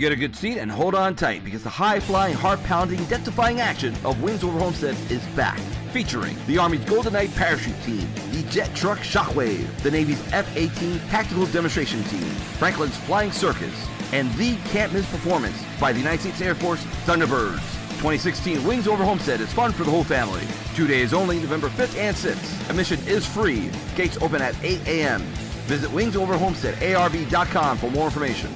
Get a good seat and hold on tight because the high-flying, heart-pounding, death-defying action of Wings Over Homestead is back. Featuring the Army's Golden Knight Parachute Team, the Jet Truck Shockwave, the Navy's F-18 Tactical Demonstration Team, Franklin's Flying Circus, and the Can't Miss Performance by the United States Air Force Thunderbirds. 2016 Wings Over Homestead is fun for the whole family. Two days only, November 5th and 6th. Admission is free. Gates open at 8 a.m. Visit wingsoverhomesteadarb.com for more information.